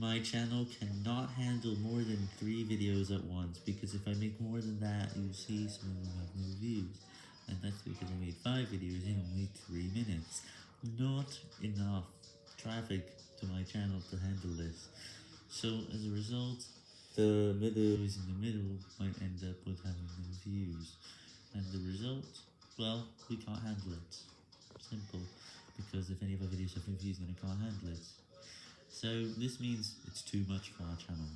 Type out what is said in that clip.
My channel cannot handle more than 3 videos at once, because if I make more than that, you'll see some of them have no views, and that's because I made 5 videos in only 3 minutes. Not enough traffic to my channel to handle this, so as a result, the middle is in the middle might end up with having no views, and the result, well, we can't handle it. Simple, because if any of our videos have no views, then I can't handle it. So, this means it's too much for our channel.